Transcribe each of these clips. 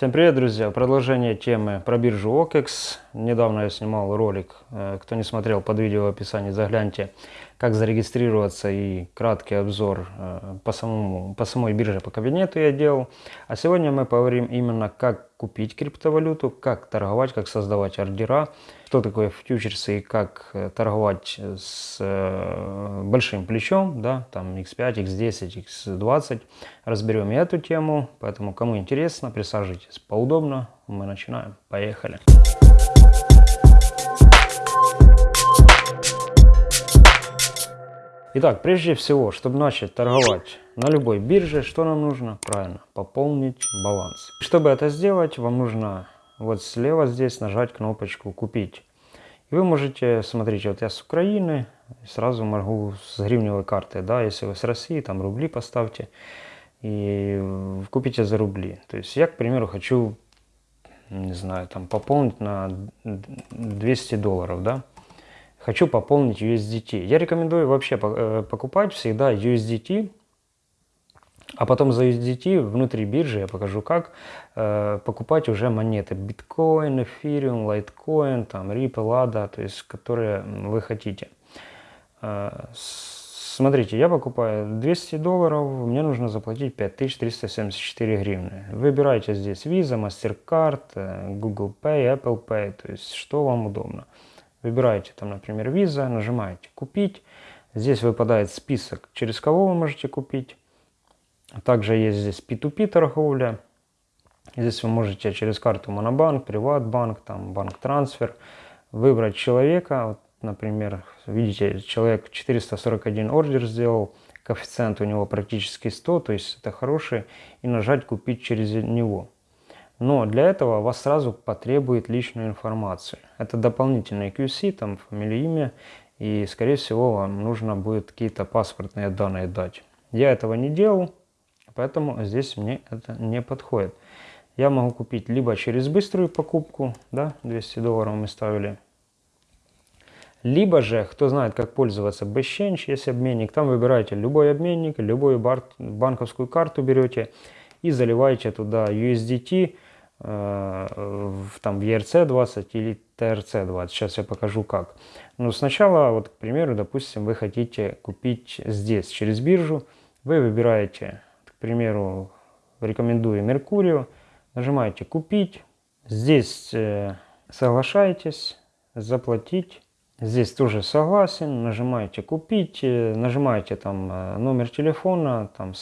Всем привет, друзья! Продолжение темы про биржу OKEX. Недавно я снимал ролик. Э, кто не смотрел, под видео в описании загляньте, как зарегистрироваться и краткий обзор э, по, самому, по самой бирже, по кабинету я делал. А сегодня мы поговорим именно, как купить криптовалюту, как торговать, как создавать ордера, что такое фьючерсы и как э, торговать с большим плечом, да, там x5, x10, x20. Разберем и эту тему, поэтому кому интересно, присаживайтесь поудобно, мы начинаем. Поехали! Итак, прежде всего, чтобы начать торговать на любой бирже, что нам нужно? Правильно, пополнить баланс. Чтобы это сделать, вам нужно вот слева здесь нажать кнопочку «Купить». И вы можете, смотрите, вот я с Украины, сразу могу с гривневой карты, да, если вы с России, там рубли поставьте и купите за рубли. То есть я, к примеру, хочу, не знаю, там пополнить на 200 долларов, да, хочу пополнить USDT. Я рекомендую вообще э, покупать всегда USDT, а потом за USDT внутри биржи я покажу как э, покупать уже монеты биткоин, эфириум, лайткоин, там Ripple, ADA, то есть которые вы хотите. Э, смотрите, я покупаю 200 долларов, мне нужно заплатить 5374 гривны. Выбирайте здесь Visa, MasterCard, э, Google Pay, Apple Pay, то есть что вам удобно. Выбираете там, например, Visa, нажимаете «Купить». Здесь выпадает список, через кого вы можете купить. Также есть здесь P2P торговля. Здесь вы можете через карту Монобанк, Приватбанк, там банк трансфер выбрать человека. Вот, например, видите, человек 441 ордер сделал, коэффициент у него практически 100, то есть это хороший, и нажать «Купить через него». Но для этого вас сразу потребует личную информацию. Это дополнительный QC, там фамилия, имя, и скорее всего вам нужно будет какие-то паспортные данные дать. Я этого не делал, поэтому здесь мне это не подходит. Я могу купить либо через быструю покупку, да, 200 долларов мы ставили, либо же, кто знает, как пользоваться BestChange, есть обменник, там выбираете любой обменник, любую банковскую карту берете и заливаете туда USDT, Э, в, там, в ERC20 или TRC20. Сейчас я покажу как. Но сначала, вот, к примеру, допустим, вы хотите купить здесь, через биржу. Вы выбираете, к примеру, рекомендую Меркурию. Нажимаете «Купить». Здесь э, соглашаетесь, заплатить. Здесь тоже согласен. Нажимаете «Купить». Э, нажимаете там э, номер телефона, там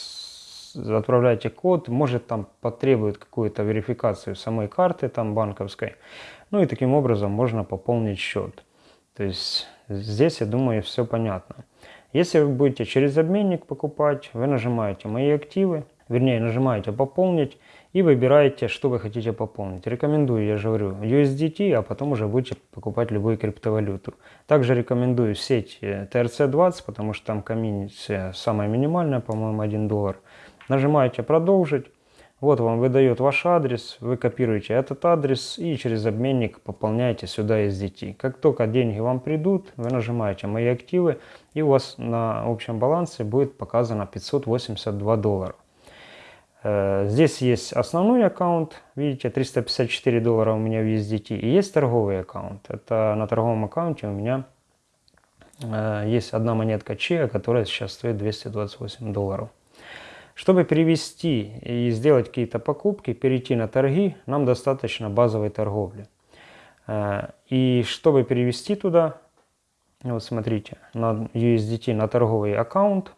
отправляете код, может там потребует какую-то верификацию самой карты там банковской. Ну и таким образом можно пополнить счет. То есть здесь, я думаю, все понятно. Если вы будете через обменник покупать, вы нажимаете «Мои активы», вернее нажимаете «Пополнить» и выбираете, что вы хотите пополнить. Рекомендую, я же говорю, USDT, а потом уже будете покупать любую криптовалюту. Также рекомендую сеть TRC20, э, потому что там комиссия самая минимальная, по-моему, 1 доллар. Нажимаете «Продолжить». Вот вам выдает ваш адрес, вы копируете этот адрес и через обменник пополняете сюда SDT. Как только деньги вам придут, вы нажимаете «Мои активы» и у вас на общем балансе будет показано 582 доллара. Э, здесь есть основной аккаунт, видите, 354 доллара у меня в USDT, и есть торговый аккаунт. Это на торговом аккаунте у меня э, есть одна монетка Chia, которая сейчас стоит 228 долларов. Чтобы перевести и сделать какие-то покупки, перейти на торги, нам достаточно базовой торговли. Э, и чтобы перевести туда, вот смотрите, на USDT на торговый аккаунт,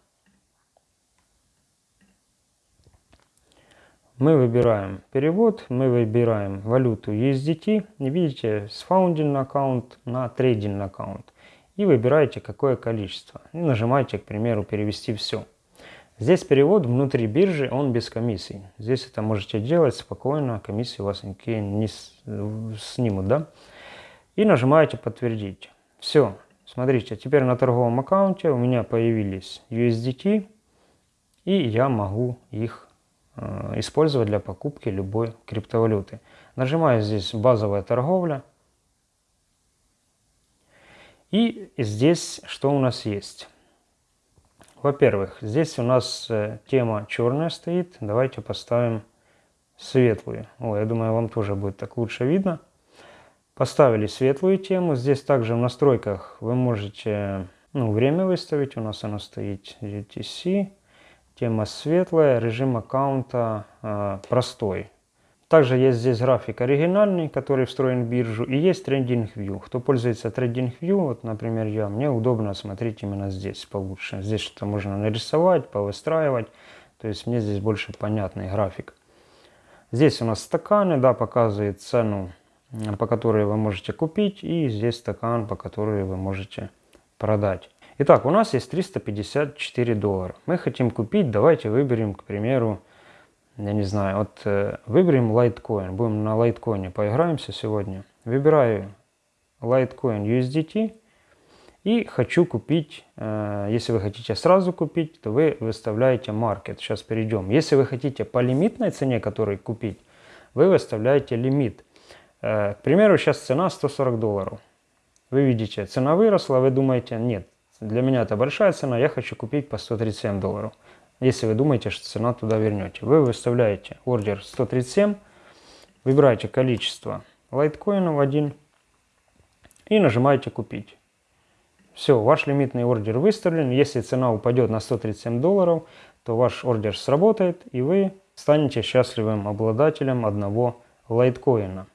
мы выбираем перевод, мы выбираем валюту USDT, и видите, с founding аккаунт на trading аккаунт. И выбираете какое количество. И нажимаете, к примеру, перевести все. Здесь перевод внутри биржи, он без комиссий. Здесь это можете делать спокойно, комиссии у вас никакие не снимут, да? И нажимаете подтвердить. Все, смотрите, теперь на торговом аккаунте у меня появились USDT, и я могу их э, использовать для покупки любой криптовалюты. Нажимаю здесь базовая торговля. И здесь что у нас есть? Во-первых, здесь у нас э, тема черная стоит. Давайте поставим светлую. О, я думаю, вам тоже будет так лучше видно. Поставили светлую тему. Здесь также в настройках вы можете ну, время выставить. У нас оно стоит UTC. Тема светлая, режим аккаунта э, простой. Также есть здесь график оригинальный, который встроен в биржу, и есть Trending View. Кто пользуется Trending View, вот, например, я, мне удобно смотреть именно здесь получше. Здесь что-то можно нарисовать, повыстраивать, то есть мне здесь больше понятный график. Здесь у нас стаканы, да, показывает цену, по которой вы можете купить, и здесь стакан, по которой вы можете продать. Итак, у нас есть 354 доллара. Мы хотим купить, давайте выберем, к примеру, я не знаю, вот э, выберем Litecoin, будем на Litecoin поиграемся сегодня. Выбираю Litecoin USDT и хочу купить, э, если вы хотите сразу купить, то вы выставляете Market. Сейчас перейдем. Если вы хотите по лимитной цене, которой купить, вы выставляете лимит. Э, к примеру, сейчас цена 140 долларов. Вы видите, цена выросла, вы думаете, нет, для меня это большая цена, я хочу купить по 137 долларов. Если вы думаете, что цена туда вернете. Вы выставляете ордер 137, выбираете количество лайткоинов один и нажимаете купить. Все, ваш лимитный ордер выставлен. Если цена упадет на 137 долларов, то ваш ордер сработает и вы станете счастливым обладателем одного лайткоина.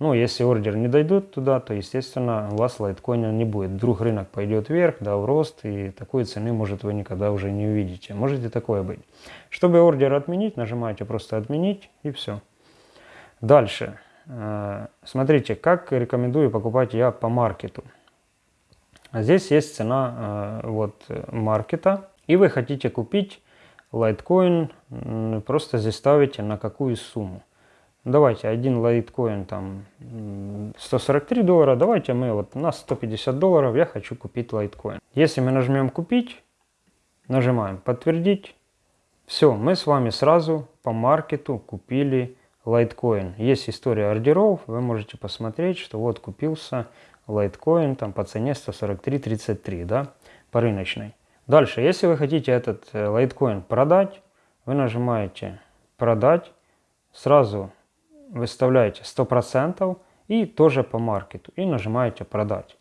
Ну, если ордер не дойдет туда, то, естественно, у вас лайткоина не будет. Вдруг рынок пойдет вверх, да, в рост, и такой цены, может, вы никогда уже не увидите. Можете такое быть. Чтобы ордер отменить, нажимаете просто «Отменить» и все. Дальше. Э, смотрите, как рекомендую покупать я по маркету. Здесь есть цена э, вот, маркета, и вы хотите купить лайткоин, просто здесь ставите на какую сумму. Давайте один лайткоин там 143 доллара, давайте мы вот на 150 долларов я хочу купить лайткоин. Если мы нажмем купить, нажимаем подтвердить, все, мы с вами сразу по маркету купили лайткоин. Есть история ордеров, вы можете посмотреть, что вот купился лайткоин там по цене 143.33, да, по рыночной. Дальше, если вы хотите этот э, лайткоин продать, вы нажимаете продать, сразу выставляете 100% и тоже по маркету и нажимаете продать.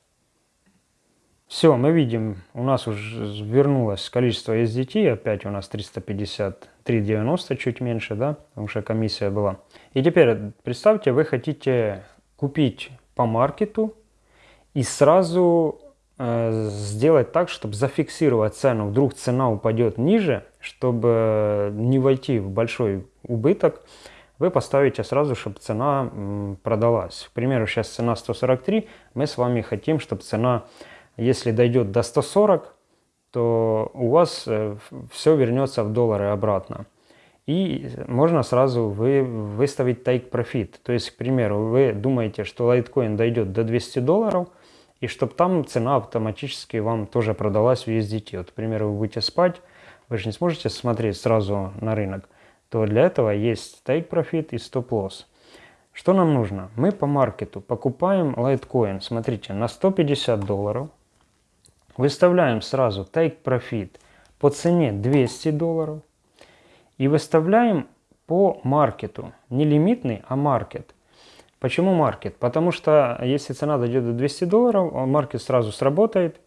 Все, мы видим, у нас уже вернулось количество SDT, опять у нас 353,90, чуть меньше, да, потому что комиссия была. И теперь представьте, вы хотите купить по маркету и сразу э, сделать так, чтобы зафиксировать цену. Вдруг цена упадет ниже, чтобы не войти в большой убыток вы поставите сразу, чтобы цена продалась. К примеру, сейчас цена 143, мы с вами хотим, чтобы цена, если дойдет до 140, то у вас э, все вернется в доллары обратно. И можно сразу вы выставить take profit. То есть, к примеру, вы думаете, что лайткоин дойдет до 200 долларов, и чтобы там цена автоматически вам тоже продалась в USDT. Вот, к примеру, вы будете спать, вы же не сможете смотреть сразу на рынок то для этого есть Take Profit и Stop Loss. Что нам нужно? Мы по маркету покупаем Litecoin, смотрите, на 150 долларов. Выставляем сразу Take Profit по цене 200 долларов. И выставляем по маркету. Не лимитный, а маркет. Почему маркет? Потому что если цена дойдет до 200 долларов, маркет сразу сработает,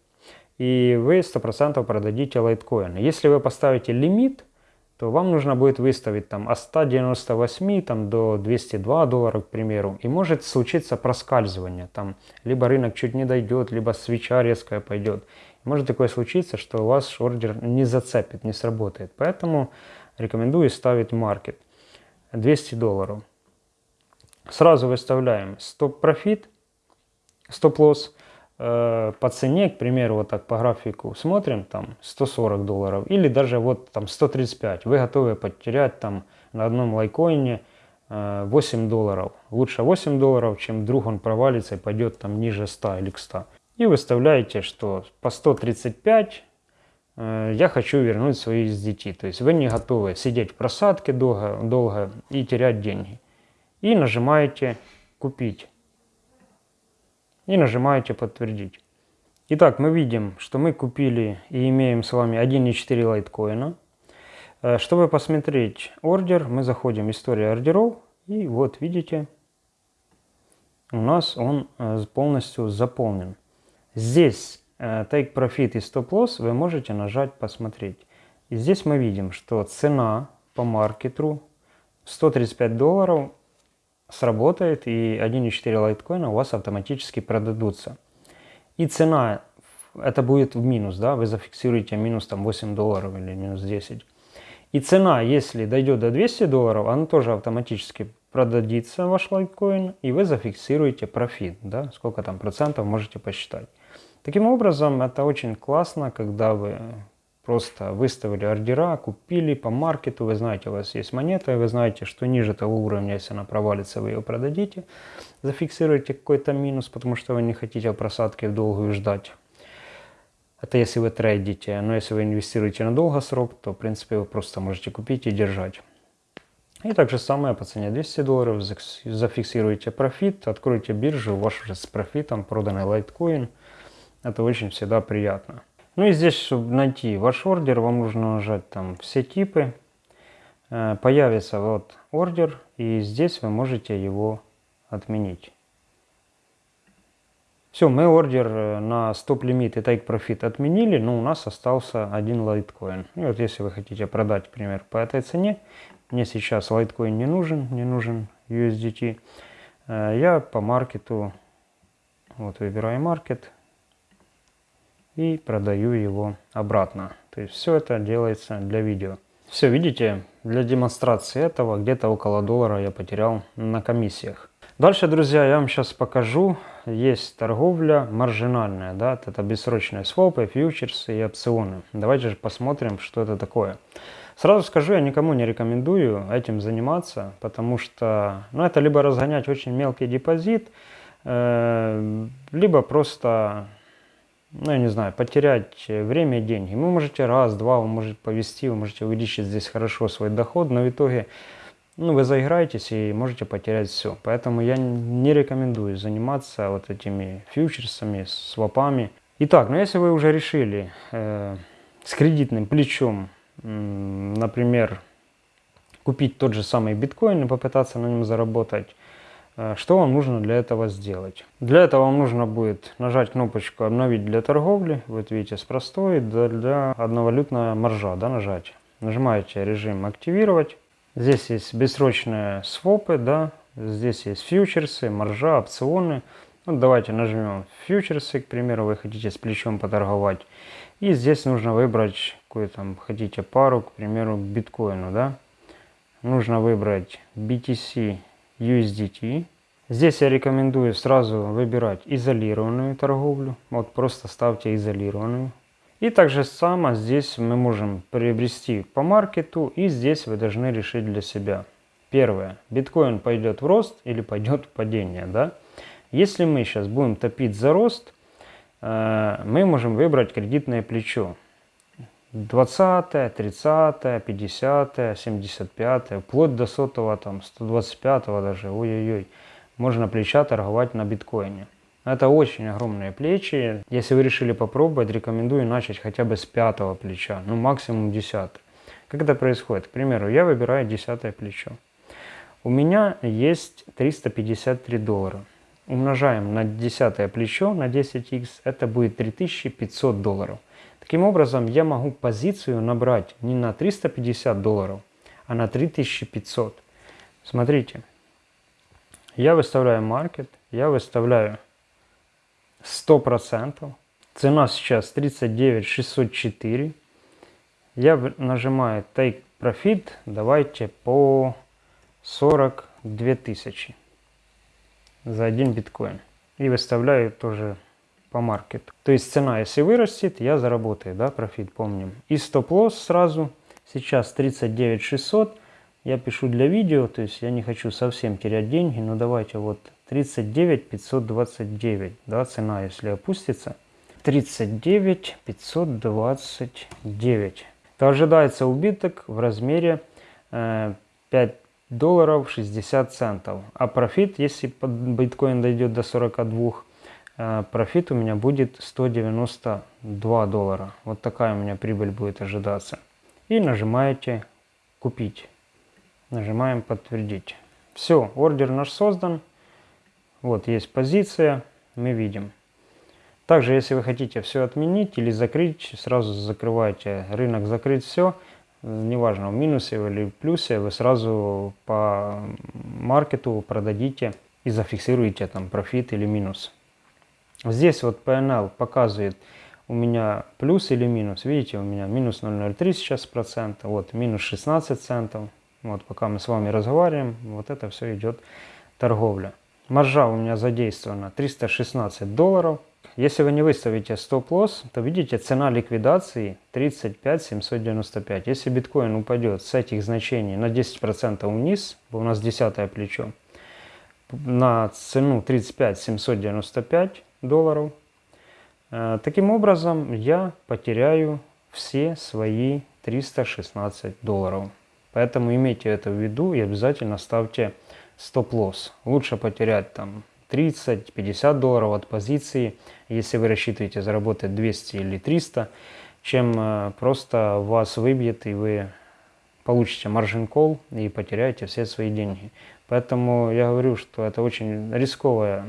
и вы 100% продадите лайткоин. Если вы поставите лимит, то вам нужно будет выставить там от 198 там, до 202 долларов, к примеру. И может случиться проскальзывание. Там либо рынок чуть не дойдет, либо свеча резкая пойдет. Может такое случиться, что у вас ордер не зацепит, не сработает. Поэтому рекомендую ставить маркет 200 долларов. Сразу выставляем стоп-профит, стоп-лосс по цене, к примеру, вот так по графику смотрим, там 140 долларов, или даже вот там 135, вы готовы потерять там на одном лайкоине 8 э, долларов. Лучше 8 долларов, чем вдруг он провалится и пойдет там ниже 100 или к 100. И выставляете, что по 135 э, я хочу вернуть свои SDT. То есть вы не готовы сидеть в просадке долго, долго и терять деньги. И нажимаете «Купить» и нажимаете подтвердить. Итак, мы видим, что мы купили и имеем с вами 1,4 лайткоина. Э, чтобы посмотреть ордер, мы заходим в историю ордеров. И вот видите, у нас он э, полностью заполнен. Здесь э, Take Profit и Stop Loss вы можете нажать «Посмотреть». И здесь мы видим, что цена по маркету 135 долларов сработает и 1,4 лайткоина у вас автоматически продадутся. И цена, это будет в минус, да, вы зафиксируете минус там 8 долларов или минус 10. И цена, если дойдет до 200 долларов, она тоже автоматически продадится ваш лайткоин, и вы зафиксируете профит, да, сколько там процентов можете посчитать. Таким образом, это очень классно, когда вы просто выставили ордера, купили по маркету, вы знаете, у вас есть монета, вы знаете, что ниже того уровня, если она провалится, вы ее продадите, зафиксируете какой-то минус, потому что вы не хотите просадки в долгую ждать. Это если вы трейдите, но если вы инвестируете на долгосрок, то в принципе вы просто можете купить и держать. И также самое по цене 200 долларов, зафиксируете профит, откройте биржу, у вас уже с профитом проданный лайткоин. Это очень всегда приятно. Ну и здесь, чтобы найти ваш ордер, вам нужно нажать там все типы. Э, появится вот ордер, и здесь вы можете его отменить. Все, мы ордер э, на стоп-лимит и profit отменили, но у нас остался один лайткоин. И вот если вы хотите продать, например, по этой цене, мне сейчас лайткоин не нужен, мне нужен USDT, э, я по маркету, вот выбираю маркет, и продаю его обратно. То есть все это делается для видео. Все, видите, для демонстрации этого где-то около доллара я потерял на комиссиях. Дальше, друзья, я вам сейчас покажу. Есть торговля маржинальная, да, это бессрочные свопы, фьючерсы и опционы. Давайте же посмотрим, что это такое. Сразу скажу, я никому не рекомендую этим заниматься, потому что ну, это либо разгонять очень мелкий депозит, э, либо просто ну, я не знаю, потерять время и деньги. Вы можете раз, два, вы можете повести, вы можете увеличить здесь хорошо свой доход, но в итоге ну, вы заиграетесь и можете потерять все. Поэтому я не рекомендую заниматься вот этими фьючерсами, свопами. Итак, ну если вы уже решили э, с кредитным плечом, э, например, купить тот же самый биткоин и попытаться на нем заработать, Э, что вам нужно для этого сделать? Для этого вам нужно будет нажать кнопочку «Обновить для торговли». Вот видите, с простой для одновалютная маржа, да, нажать. Нажимаете режим «Активировать». Здесь есть бессрочные свопы, да, здесь есть фьючерсы, маржа, опционы. Вот давайте нажмем фьючерсы, к примеру, вы хотите с плечом поторговать. И здесь нужно выбрать какую там хотите пару, к примеру, к биткоину, да. Нужно выбрать BTC USDT. Здесь я рекомендую сразу выбирать изолированную торговлю. Вот просто ставьте изолированную. И также само здесь мы можем приобрести по маркету. И здесь вы должны решить для себя. Первое. Биткоин пойдет в рост или пойдет в падение. Да? Если мы сейчас будем топить за рост, э, мы можем выбрать кредитное плечо. 20, 30, 50, 75, вплоть до сотого, там, 125 даже, ой-ой-ой, можно плеча торговать на биткоине. Это очень огромные плечи. Если вы решили попробовать, рекомендую начать хотя бы с пятого плеча, ну максимум 10. Как это происходит? К примеру, я выбираю десятое плечо. У меня есть 353 доллара. Умножаем на десятое плечо на 10x, это будет 3500 долларов. Таким образом, я могу позицию набрать не на 350 долларов, а на 3500. Смотрите, я выставляю маркет, я выставляю 100%. Цена сейчас 39604. Я нажимаю Take Profit, давайте по 42 тысячи за один биткоин. И выставляю тоже по маркету. То есть цена, если вырастет, я заработаю, да, профит, помним. И стоп-лосс сразу, сейчас 39 600, я пишу для видео, то есть я не хочу совсем терять деньги, но давайте вот 39 529, да, цена, если опустится. 39 529. То ожидается убыток в размере э, 5 долларов 60 центов. А профит, если биткоин дойдет до 42, Э, профит у меня будет 192 доллара. Вот такая у меня прибыль будет ожидаться. и нажимаете «Купить». Нажимаем «Подтвердить». Все, ордер наш создан. Вот есть позиция, мы видим. Также, если вы хотите все отменить или закрыть, сразу закрываете рынок, закрыть все, неважно, в минусе или в плюсе, вы сразу по маркету продадите и зафиксируете там профит или минус. Здесь вот PNL показывает у меня плюс или минус. Видите, у меня минус 0,03 сейчас процента, вот минус 16 центов. Вот пока мы с вами разговариваем, вот это все идет торговля. Маржа у меня задействована 316 долларов. Если вы не выставите стоп-лосс, то видите цена ликвидации 35 795. Если биткоин упадет с этих значений на 10% вниз, у нас 10 плечо, на цену 35 795 долларов, э, таким образом я потеряю все свои 316 долларов. Поэтому имейте это в виду и обязательно ставьте стоп-лосс. Лучше потерять там 30-50 долларов от позиции, если вы рассчитываете заработать 200 или 300, чем э, просто вас выбьет и вы получите маржин кол и потеряете все свои деньги. Поэтому я говорю, что это очень рисковая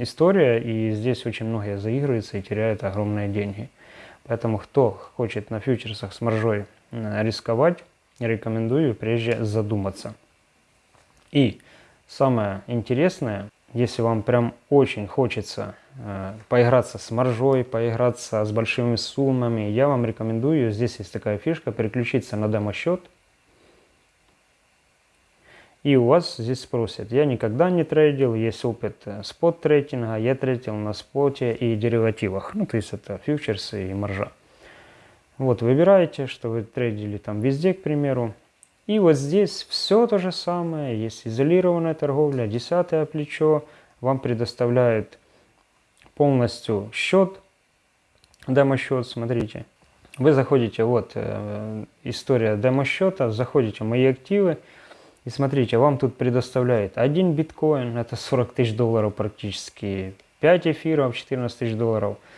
история, и здесь очень многие заигрываются и теряют огромные деньги. Поэтому кто хочет на фьючерсах с маржой рисковать, рекомендую прежде задуматься. И самое интересное, если вам прям очень хочется э, поиграться с маржой, поиграться с большими суммами, я вам рекомендую, здесь есть такая фишка, переключиться на демо-счет. И у вас здесь спросят, я никогда не трейдил, есть опыт э, спот-трейдинга, я трейдил на споте и деривативах, ну то есть это фьючерсы и маржа. Вот выбираете, что вы трейдили там везде, к примеру, и вот здесь все то же самое, есть изолированная торговля, десятое плечо, вам предоставляет полностью счет, демо-счет, смотрите. Вы заходите, вот э, история демо-счета, заходите в мои активы, и смотрите, вам тут предоставляет один биткоин, это 40 тысяч долларов практически, 5 эфиров, 14 тысяч долларов –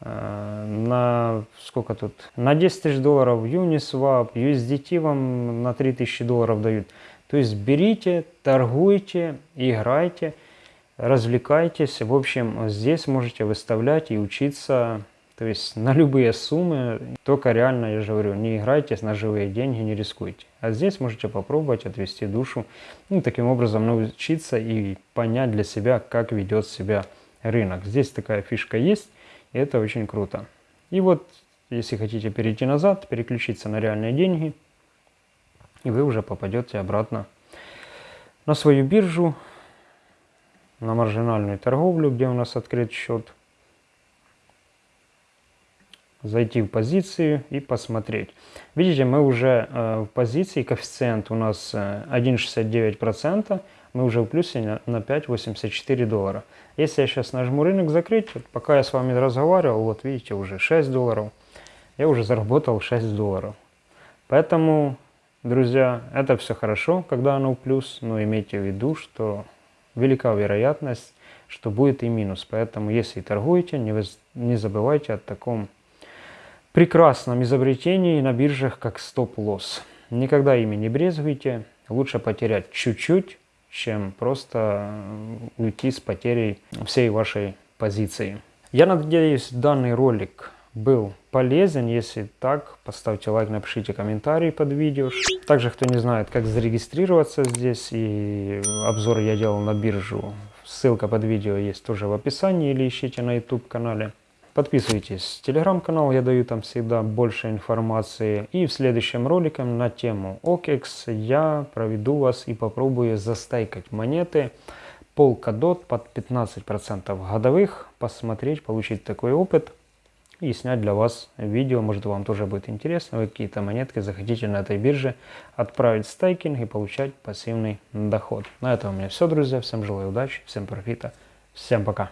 Э, на сколько тут? На 10 тысяч долларов Uniswap, USDT вам на 3 тысячи долларов дают. То есть берите, торгуйте, играйте, развлекайтесь. В общем, здесь можете выставлять и учиться то есть на любые суммы, только реально, я же говорю, не играйте на живые деньги, не рискуйте. А здесь можете попробовать отвести душу, ну, таким образом научиться и понять для себя, как ведет себя рынок. Здесь такая фишка есть. И это очень круто. И вот, если хотите перейти назад, переключиться на реальные деньги, и вы уже попадете обратно на свою биржу, на маржинальную торговлю, где у нас открыт счет, зайти в позицию и посмотреть. Видите, мы уже э, в позиции, коэффициент у нас 1,69%, э, мы уже в плюсе на 5,84 доллара. Если я сейчас нажму рынок закрыть, пока я с вами разговаривал, вот видите, уже 6 долларов, я уже заработал 6 долларов. Поэтому, друзья, это все хорошо, когда оно в плюс, но имейте в виду, что велика вероятность, что будет и минус. Поэтому, если торгуете, не, не забывайте о таком прекрасном изобретении на биржах, как стоп-лосс. Никогда ими не брезгуйте. Лучше потерять чуть-чуть, чем просто уйти с потерей всей вашей позиции. Я надеюсь, данный ролик был полезен. Если так, поставьте лайк, напишите комментарий под видео. Также, кто не знает, как зарегистрироваться здесь, и обзор я делал на биржу, ссылка под видео есть тоже в описании или ищите на YouTube Подписывайтесь. Телеграм-канал, я даю там всегда больше информации. И в следующем ролике на тему OKEX я проведу вас и попробую застайкать монеты Polkadot под 15% годовых, посмотреть, получить такой опыт и снять для вас видео. Может вам тоже будет интересно, вы какие-то монетки захотите на этой бирже отправить в стейкинг и получать пассивный доход. На этом у меня все, друзья. Всем желаю удачи, всем профита, всем пока.